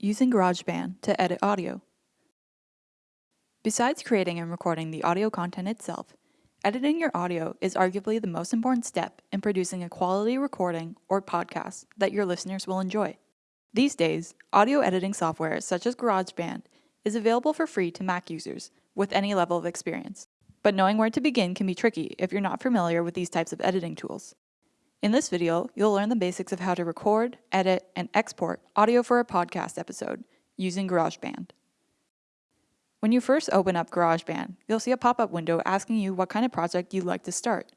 using GarageBand to edit audio. Besides creating and recording the audio content itself, editing your audio is arguably the most important step in producing a quality recording or podcast that your listeners will enjoy. These days, audio editing software such as GarageBand is available for free to Mac users with any level of experience. But knowing where to begin can be tricky if you're not familiar with these types of editing tools. In this video, you'll learn the basics of how to record, edit, and export audio for a podcast episode using GarageBand. When you first open up GarageBand, you'll see a pop-up window asking you what kind of project you'd like to start.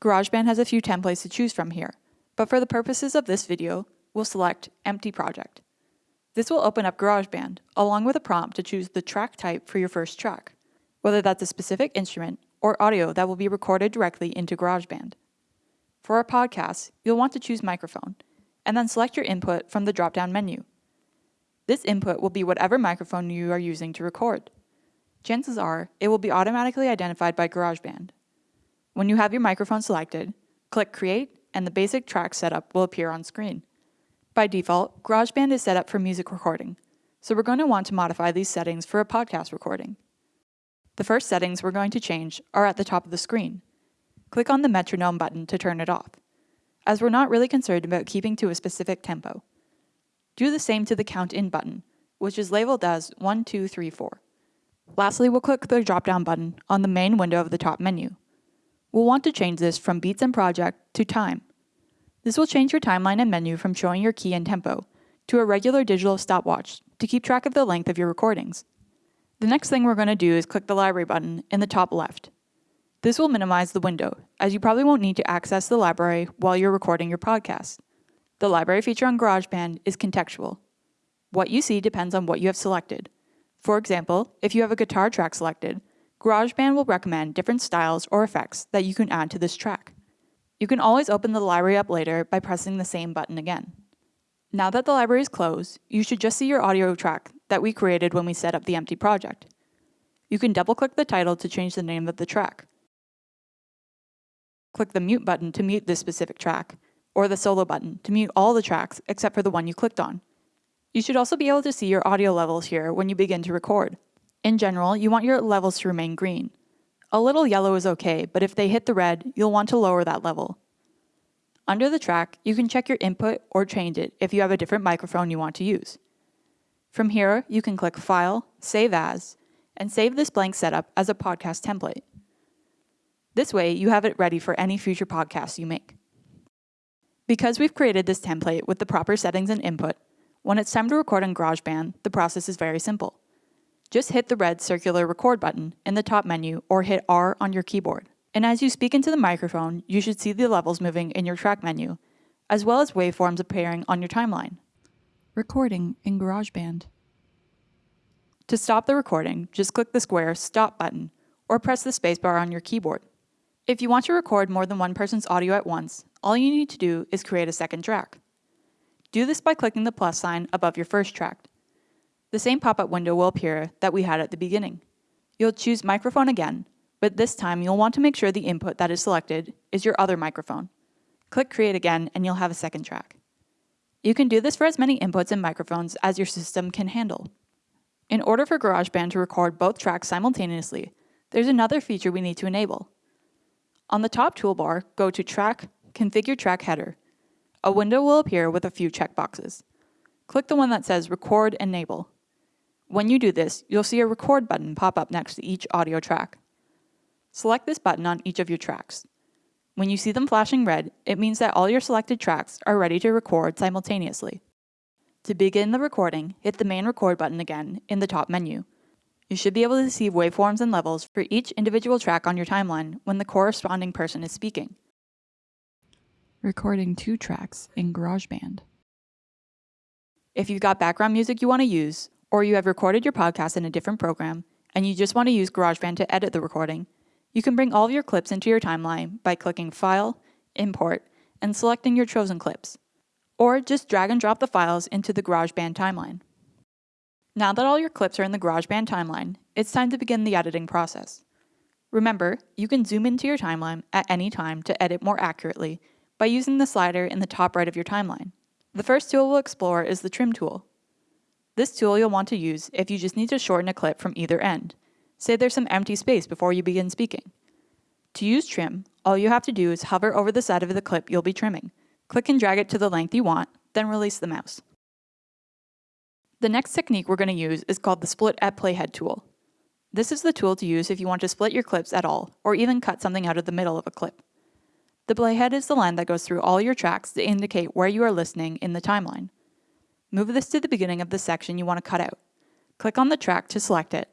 GarageBand has a few templates to choose from here, but for the purposes of this video, we'll select Empty Project. This will open up GarageBand, along with a prompt to choose the track type for your first track, whether that's a specific instrument or audio that will be recorded directly into GarageBand. For our podcast, you'll want to choose microphone, and then select your input from the drop-down menu. This input will be whatever microphone you are using to record. Chances are, it will be automatically identified by GarageBand. When you have your microphone selected, click Create and the basic track setup will appear on screen. By default, GarageBand is set up for music recording, so we're going to want to modify these settings for a podcast recording. The first settings we're going to change are at the top of the screen click on the metronome button to turn it off, as we're not really concerned about keeping to a specific tempo. Do the same to the count in button, which is labeled as 1, 2, 3, 4. Lastly, we'll click the drop-down button on the main window of the top menu. We'll want to change this from beats and project to time. This will change your timeline and menu from showing your key and tempo to a regular digital stopwatch to keep track of the length of your recordings. The next thing we're going to do is click the library button in the top left. This will minimize the window, as you probably won't need to access the library while you're recording your podcast. The library feature on GarageBand is contextual. What you see depends on what you have selected. For example, if you have a guitar track selected, GarageBand will recommend different styles or effects that you can add to this track. You can always open the library up later by pressing the same button again. Now that the library is closed, you should just see your audio track that we created when we set up the empty project. You can double click the title to change the name of the track click the mute button to mute this specific track, or the solo button to mute all the tracks except for the one you clicked on. You should also be able to see your audio levels here when you begin to record. In general, you want your levels to remain green. A little yellow is okay, but if they hit the red, you'll want to lower that level. Under the track, you can check your input or change it if you have a different microphone you want to use. From here, you can click File, Save As, and save this blank setup as a podcast template. This way, you have it ready for any future podcasts you make. Because we've created this template with the proper settings and input, when it's time to record in GarageBand, the process is very simple. Just hit the red circular record button in the top menu or hit R on your keyboard. And as you speak into the microphone, you should see the levels moving in your track menu, as well as waveforms appearing on your timeline. Recording in GarageBand. To stop the recording, just click the square Stop button or press the spacebar on your keyboard. If you want to record more than one person's audio at once, all you need to do is create a second track. Do this by clicking the plus sign above your first track. The same pop-up window will appear that we had at the beginning. You'll choose microphone again, but this time you'll want to make sure the input that is selected is your other microphone. Click create again and you'll have a second track. You can do this for as many inputs and microphones as your system can handle. In order for GarageBand to record both tracks simultaneously, there's another feature we need to enable. On the top toolbar, go to Track, Configure Track Header. A window will appear with a few checkboxes. Click the one that says Record Enable. When you do this, you'll see a record button pop up next to each audio track. Select this button on each of your tracks. When you see them flashing red, it means that all your selected tracks are ready to record simultaneously. To begin the recording, hit the main record button again in the top menu. You should be able to see waveforms and levels for each individual track on your timeline when the corresponding person is speaking. Recording two tracks in GarageBand. If you've got background music you want to use, or you have recorded your podcast in a different program, and you just want to use GarageBand to edit the recording, you can bring all of your clips into your timeline by clicking File, Import, and selecting your chosen clips. Or just drag and drop the files into the GarageBand timeline. Now that all your clips are in the GarageBand timeline, it's time to begin the editing process. Remember, you can zoom into your timeline at any time to edit more accurately by using the slider in the top right of your timeline. The first tool we'll explore is the Trim tool. This tool you'll want to use if you just need to shorten a clip from either end. Say there's some empty space before you begin speaking. To use trim, all you have to do is hover over the side of the clip you'll be trimming. Click and drag it to the length you want, then release the mouse. The next technique we're going to use is called the Split at Playhead tool. This is the tool to use if you want to split your clips at all, or even cut something out of the middle of a clip. The playhead is the line that goes through all your tracks to indicate where you are listening in the timeline. Move this to the beginning of the section you want to cut out. Click on the track to select it.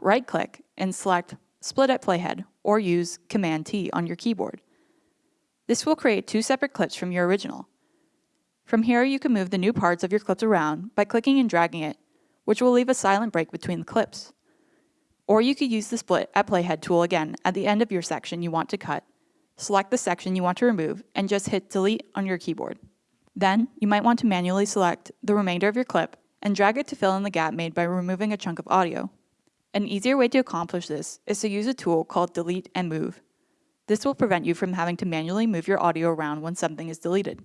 Right click and select Split at Playhead or use Command T on your keyboard. This will create two separate clips from your original. From here, you can move the new parts of your clips around by clicking and dragging it, which will leave a silent break between the clips. Or you could use the Split at Playhead tool again at the end of your section you want to cut select the section you want to remove, and just hit delete on your keyboard. Then, you might want to manually select the remainder of your clip and drag it to fill in the gap made by removing a chunk of audio. An easier way to accomplish this is to use a tool called Delete and Move. This will prevent you from having to manually move your audio around when something is deleted.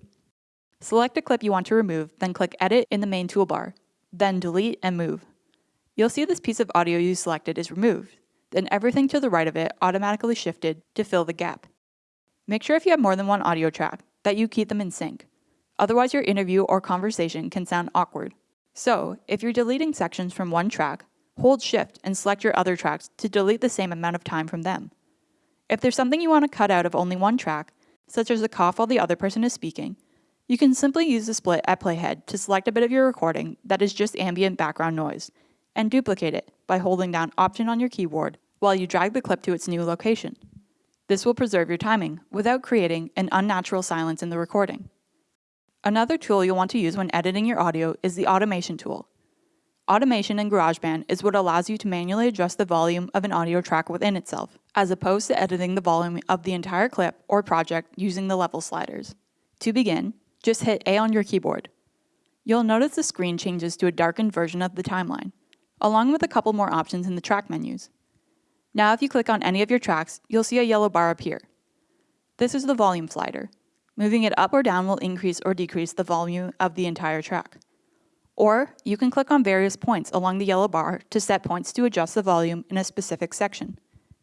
Select a clip you want to remove, then click Edit in the main toolbar, then Delete and Move. You'll see this piece of audio you selected is removed, then everything to the right of it automatically shifted to fill the gap. Make sure if you have more than one audio track that you keep them in sync. Otherwise, your interview or conversation can sound awkward. So, if you're deleting sections from one track, hold Shift and select your other tracks to delete the same amount of time from them. If there's something you want to cut out of only one track, such as a cough while the other person is speaking, you can simply use the split at playhead to select a bit of your recording that is just ambient background noise, and duplicate it by holding down Option on your keyboard while you drag the clip to its new location. This will preserve your timing without creating an unnatural silence in the recording. Another tool you'll want to use when editing your audio is the Automation tool. Automation in GarageBand is what allows you to manually adjust the volume of an audio track within itself, as opposed to editing the volume of the entire clip or project using the level sliders. To begin, just hit A on your keyboard. You'll notice the screen changes to a darkened version of the timeline, along with a couple more options in the track menus. Now if you click on any of your tracks, you'll see a yellow bar appear. This is the volume slider. Moving it up or down will increase or decrease the volume of the entire track. Or you can click on various points along the yellow bar to set points to adjust the volume in a specific section.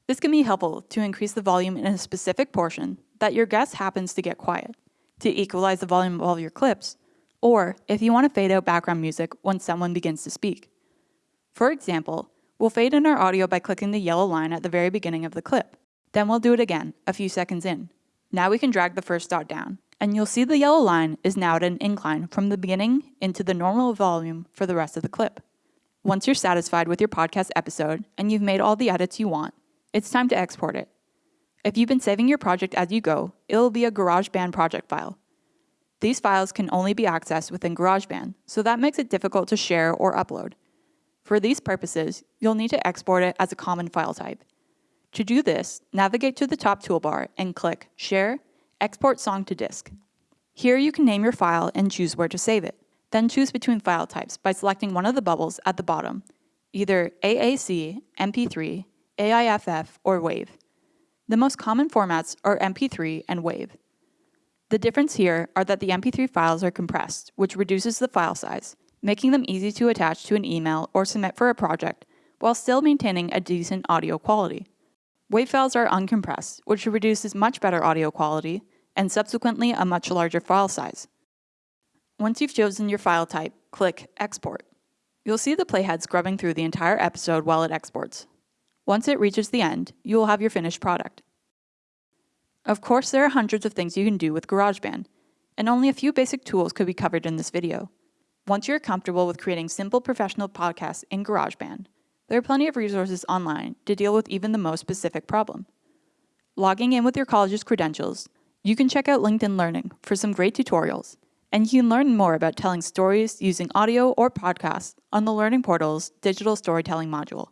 This can be helpful to increase the volume in a specific portion that your guest happens to get quiet, to equalize the volume of all your clips, or if you want to fade out background music when someone begins to speak. For example, We'll fade in our audio by clicking the yellow line at the very beginning of the clip. Then we'll do it again, a few seconds in. Now we can drag the first dot down, and you'll see the yellow line is now at an incline from the beginning into the normal volume for the rest of the clip. Once you're satisfied with your podcast episode and you've made all the edits you want, it's time to export it. If you've been saving your project as you go, it'll be a GarageBand project file. These files can only be accessed within GarageBand, so that makes it difficult to share or upload. For these purposes, you'll need to export it as a common file type. To do this, navigate to the top toolbar and click Share, Export Song to Disk. Here you can name your file and choose where to save it. Then choose between file types by selecting one of the bubbles at the bottom, either AAC, MP3, AIFF, or WAV. The most common formats are MP3 and WAV. The difference here are that the MP3 files are compressed, which reduces the file size, making them easy to attach to an email or submit for a project, while still maintaining a decent audio quality. WAV files are uncompressed, which reduces much better audio quality, and subsequently a much larger file size. Once you've chosen your file type, click Export. You'll see the playhead scrubbing through the entire episode while it exports. Once it reaches the end, you will have your finished product. Of course, there are hundreds of things you can do with GarageBand, and only a few basic tools could be covered in this video. Once you're comfortable with creating simple professional podcasts in GarageBand, there are plenty of resources online to deal with even the most specific problem. Logging in with your college's credentials, you can check out LinkedIn Learning for some great tutorials, and you can learn more about telling stories using audio or podcasts on the Learning Portal's digital storytelling module.